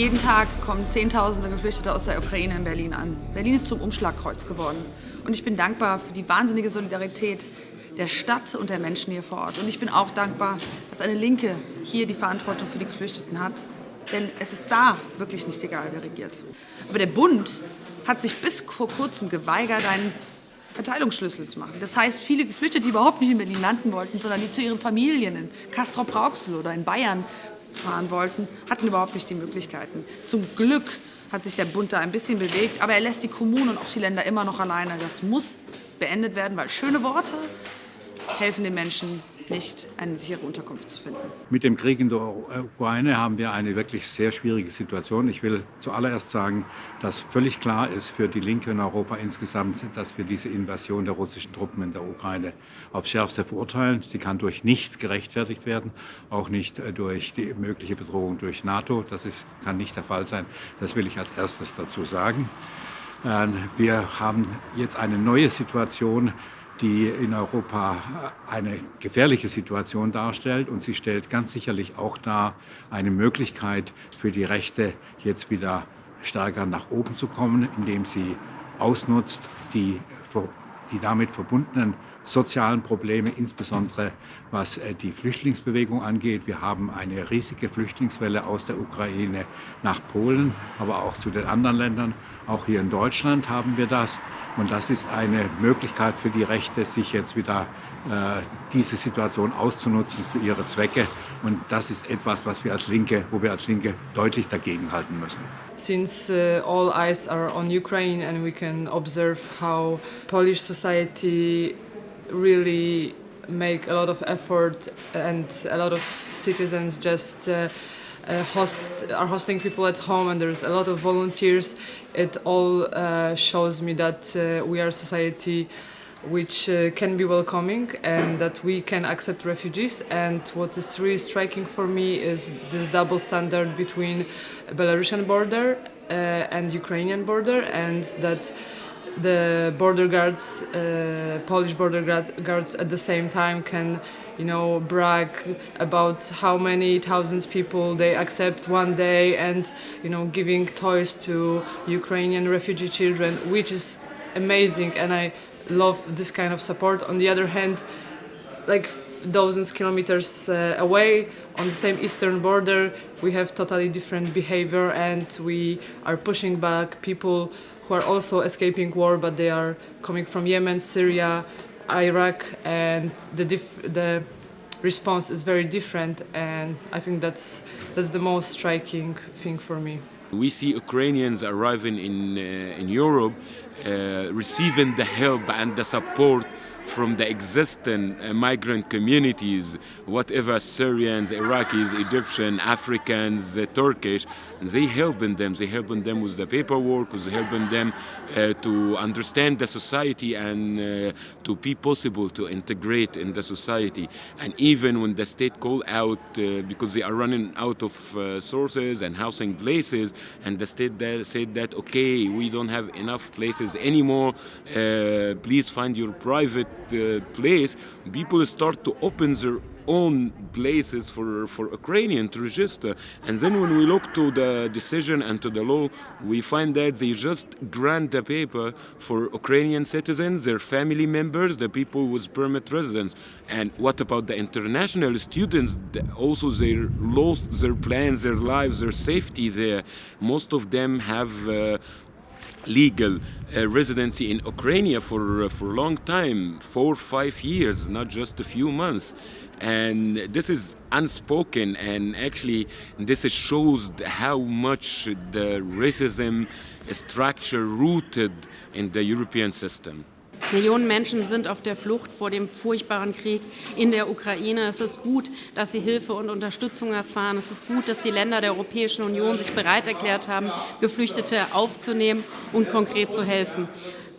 Jeden Tag kommen Zehntausende Geflüchtete aus der Ukraine in Berlin an. Berlin ist zum Umschlagkreuz geworden. Und ich bin dankbar für die wahnsinnige Solidarität der Stadt und der Menschen hier vor Ort. Und ich bin auch dankbar, dass eine Linke hier die Verantwortung für die Geflüchteten hat. Denn es ist da wirklich nicht egal, wer regiert. Aber der Bund hat sich bis vor kurzem geweigert, einen Verteilungsschlüssel zu machen. Das heißt, viele Geflüchtete, die überhaupt nicht in Berlin landen wollten, sondern die zu ihren Familien in Castrop-Rauxel oder in Bayern fahren wollten, hatten überhaupt nicht die Möglichkeiten. Zum Glück hat sich der Bund da ein bisschen bewegt, aber er lässt die Kommunen und auch die Länder immer noch alleine. Das muss beendet werden, weil schöne Worte helfen den Menschen nicht, eine sichere Unterkunft zu finden. Mit dem Krieg in der Ukraine haben wir eine wirklich sehr schwierige Situation. Ich will zuallererst sagen, dass völlig klar ist für die Linke in Europa insgesamt, dass wir diese Invasion der russischen Truppen in der Ukraine aufs Schärfste verurteilen. Sie kann durch nichts gerechtfertigt werden, auch nicht äh, durch die mögliche Bedrohung durch NATO. Das ist, kann nicht der Fall sein. Das will ich als erstes dazu sagen. Ähm, wir haben jetzt eine neue Situation, die in Europa eine gefährliche Situation darstellt. Und sie stellt ganz sicherlich auch dar eine Möglichkeit für die Rechte, jetzt wieder stärker nach oben zu kommen, indem sie ausnutzt die, die damit verbundenen sozialen Probleme, insbesondere was äh, die Flüchtlingsbewegung angeht. Wir haben eine riesige Flüchtlingswelle aus der Ukraine nach Polen, aber auch zu den anderen Ländern. Auch hier in Deutschland haben wir das. Und das ist eine Möglichkeit für die Rechte, sich jetzt wieder äh, diese Situation auszunutzen für ihre Zwecke. Und das ist etwas, was wir als Linke, wo wir als Linke deutlich dagegenhalten müssen. Since uh, all eyes are on Ukraine and we can observe how Polish society really make a lot of effort and a lot of citizens just uh, uh, host are hosting people at home and there's a lot of volunteers. It all uh, shows me that uh, we are a society which uh, can be welcoming and that we can accept refugees. And what is really striking for me is this double standard between Belarusian border uh, and Ukrainian border and that the border guards, uh, Polish border guards at the same time can, you know, brag about how many thousands people they accept one day and, you know, giving toys to Ukrainian refugee children, which is amazing and I love this kind of support. On the other hand, like thousands kilometers uh, away on the same eastern border we have totally different behavior and we are pushing back people who are also escaping war but they are coming from Yemen, Syria, Iraq and the, the response is very different and I think that's, that's the most striking thing for me. We see Ukrainians arriving in, uh, in Europe uh, receiving the help and the support from the existing uh, migrant communities, whatever Syrians, Iraqis, Egyptians, Africans, uh, Turkish, they helping them. They helping them with the paperwork, they helping them uh, to understand the society and uh, to be possible to integrate in the society. And even when the state call out uh, because they are running out of uh, sources and housing places, and the state said that okay, we don't have enough places anymore. please find your private uh, place, people start to open their own places for, for Ukrainian to register. And then when we look to the decision and to the law, we find that they just grant the paper for Ukrainian citizens, their family members, the people with permit residence. And what about the international students? Also, they lost their plans, their lives, their safety there. Most of them have uh, legal uh, residency in Ukraine for, uh, for a long time, four, five years, not just a few months. And this is unspoken and actually this shows how much the racism structure rooted in the European system. Millionen Menschen sind auf der Flucht vor dem furchtbaren Krieg in der Ukraine. Es ist gut, dass sie Hilfe und Unterstützung erfahren. Es ist gut, dass die Länder der Europäischen Union sich bereit erklärt haben, Geflüchtete aufzunehmen und konkret zu helfen.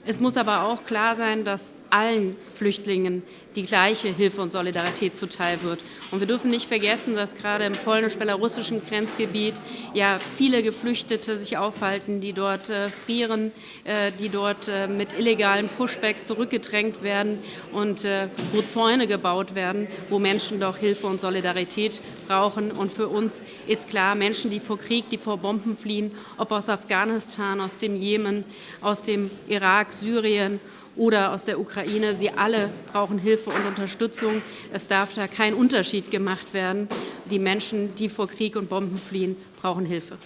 Es muss aber auch klar sein, dass allen Flüchtlingen die gleiche Hilfe und Solidarität zuteil wird. Und wir dürfen nicht vergessen, dass gerade im polnisch-belarussischen Grenzgebiet ja viele Geflüchtete sich aufhalten, die dort äh, frieren, äh, die dort äh, mit illegalen Pushbacks zurückgedrängt werden und äh, wo Zäune gebaut werden, wo Menschen doch Hilfe und Solidarität brauchen. Und für uns ist klar, Menschen, die vor Krieg, die vor Bomben fliehen, ob aus Afghanistan, aus dem Jemen, aus dem Irak, Syrien oder aus der Ukraine. Sie alle brauchen Hilfe und Unterstützung. Es darf da kein Unterschied gemacht werden. Die Menschen, die vor Krieg und Bomben fliehen, brauchen Hilfe.